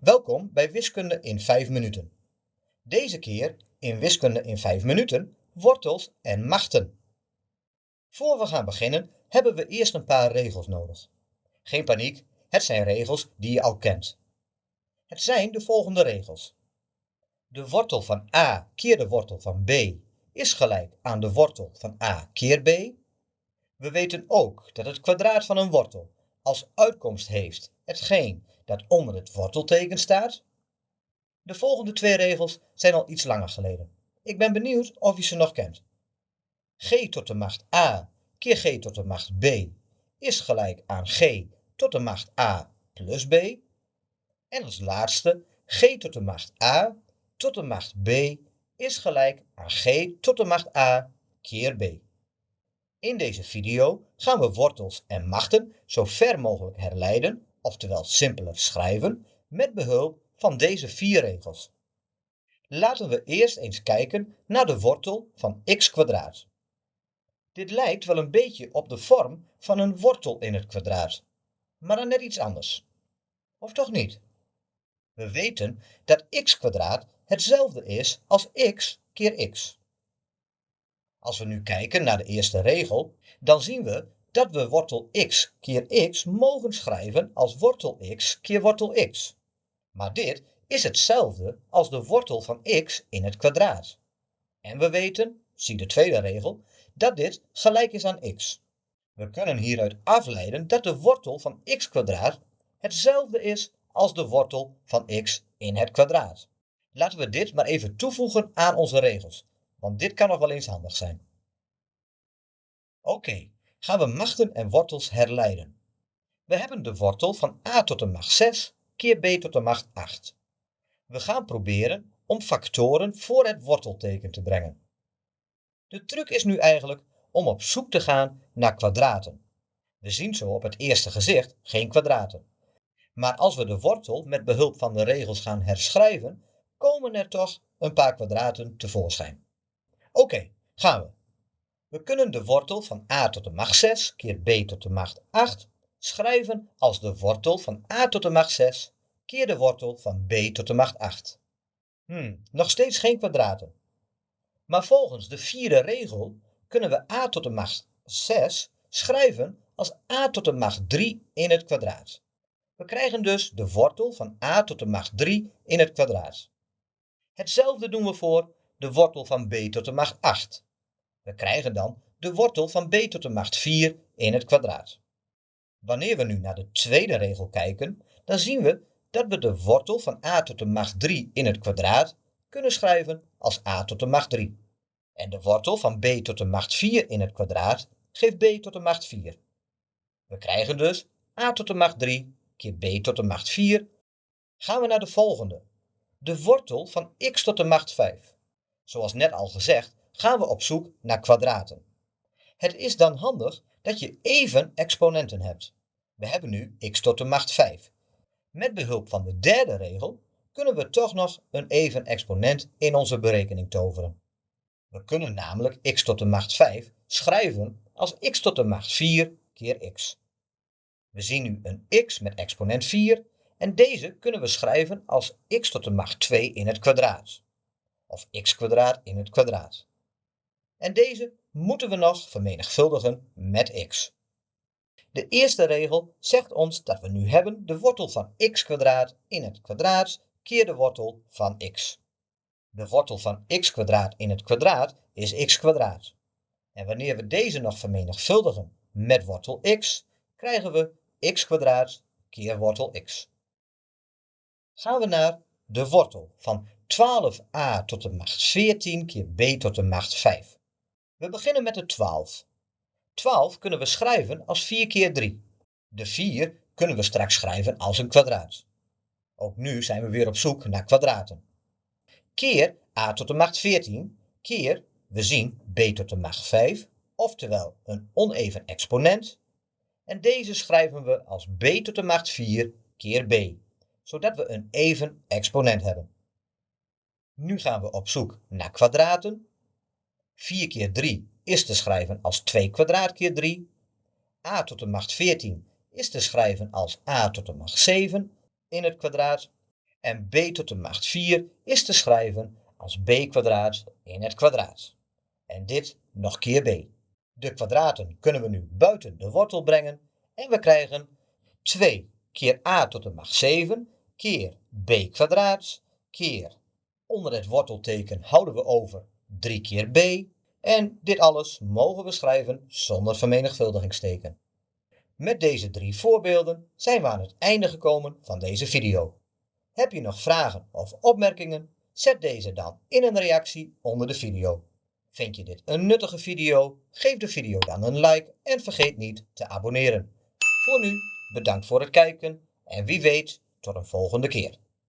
Welkom bij Wiskunde in 5 minuten. Deze keer in Wiskunde in 5 minuten wortels en machten. Voor we gaan beginnen hebben we eerst een paar regels nodig. Geen paniek, het zijn regels die je al kent. Het zijn de volgende regels. De wortel van a keer de wortel van b is gelijk aan de wortel van a keer b. We weten ook dat het kwadraat van een wortel als uitkomst heeft hetgeen dat onder het wortelteken staat. De volgende twee regels zijn al iets langer geleden. Ik ben benieuwd of je ze nog kent. g tot de macht a keer g tot de macht b is gelijk aan g tot de macht a plus b. En als laatste g tot de macht a tot de macht b is gelijk aan g tot de macht a keer b. In deze video gaan we wortels en machten zo ver mogelijk herleiden, oftewel simpeler schrijven, met behulp van deze vier regels. Laten we eerst eens kijken naar de wortel van x kwadraat. Dit lijkt wel een beetje op de vorm van een wortel in het kwadraat, maar dan net iets anders. Of toch niet? We weten dat x kwadraat hetzelfde is als x keer x. Als we nu kijken naar de eerste regel, dan zien we dat we wortel x keer x mogen schrijven als wortel x keer wortel x. Maar dit is hetzelfde als de wortel van x in het kwadraat. En we weten, zie de tweede regel, dat dit gelijk is aan x. We kunnen hieruit afleiden dat de wortel van x kwadraat hetzelfde is als de wortel van x in het kwadraat. Laten we dit maar even toevoegen aan onze regels, want dit kan nog wel eens handig zijn. Oké, gaan we machten en wortels herleiden. We hebben de wortel van a tot de macht 6 keer b tot de macht 8. We gaan proberen om factoren voor het wortelteken te brengen. De truc is nu eigenlijk om op zoek te gaan naar kwadraten. We zien zo op het eerste gezicht geen kwadraten. Maar als we de wortel met behulp van de regels gaan herschrijven, komen er toch een paar kwadraten tevoorschijn. Oké, gaan we. We kunnen de wortel van a tot de macht 6 keer b tot de macht 8 schrijven als de wortel van a tot de macht 6 keer de wortel van b tot de macht 8. Hmm, nog steeds geen kwadraten. Maar volgens de vierde regel kunnen we a tot de macht 6 schrijven als a tot de macht 3 in het kwadraat. We krijgen dus de wortel van a tot de macht 3 in het kwadraat. Hetzelfde doen we voor de wortel van b tot de macht 8. We krijgen dan de wortel van b tot de macht 4 in het kwadraat. Wanneer we nu naar de tweede regel kijken, dan zien we dat we de wortel van a tot de macht 3 in het kwadraat kunnen schrijven als a tot de macht 3. En de wortel van b tot de macht 4 in het kwadraat geeft b tot de macht 4. We krijgen dus a tot de macht 3 keer b tot de macht 4. Gaan we naar de volgende. De wortel van x tot de macht 5. Zoals net al gezegd gaan we op zoek naar kwadraten. Het is dan handig dat je even exponenten hebt. We hebben nu x tot de macht 5. Met behulp van de derde regel kunnen we toch nog een even exponent in onze berekening toveren. We kunnen namelijk x tot de macht 5 schrijven als x tot de macht 4 keer x. We zien nu een x met exponent 4 en deze kunnen we schrijven als x tot de macht 2 in het kwadraat. Of x kwadraat in het kwadraat. En deze moeten we nog vermenigvuldigen met x. De eerste regel zegt ons dat we nu hebben de wortel van x kwadraat in het kwadraat keer de wortel van x. De wortel van x kwadraat in het kwadraat is x kwadraat. En wanneer we deze nog vermenigvuldigen met wortel x, krijgen we x kwadraat keer wortel x. Gaan we naar de wortel van 12a tot de macht 14 keer b tot de macht 5. We beginnen met de 12. 12 kunnen we schrijven als 4 keer 3. De 4 kunnen we straks schrijven als een kwadraat. Ook nu zijn we weer op zoek naar kwadraten. Keer a tot de macht 14 keer, we zien b tot de macht 5, oftewel een oneven exponent. En deze schrijven we als b tot de macht 4 keer b, zodat we een even exponent hebben. Nu gaan we op zoek naar kwadraten 4 keer 3 is te schrijven als 2 kwadraat keer 3. a tot de macht 14 is te schrijven als a tot de macht 7 in het kwadraat. En b tot de macht 4 is te schrijven als b kwadraat in het kwadraat. En dit nog keer b. De kwadraten kunnen we nu buiten de wortel brengen en we krijgen 2 keer a tot de macht 7 keer b kwadraat keer onder het wortelteken houden we over 3 keer b en dit alles mogen we schrijven zonder vermenigvuldigingsteken. Met deze drie voorbeelden zijn we aan het einde gekomen van deze video. Heb je nog vragen of opmerkingen? Zet deze dan in een reactie onder de video. Vind je dit een nuttige video? Geef de video dan een like en vergeet niet te abonneren. Voor nu, bedankt voor het kijken en wie weet tot een volgende keer.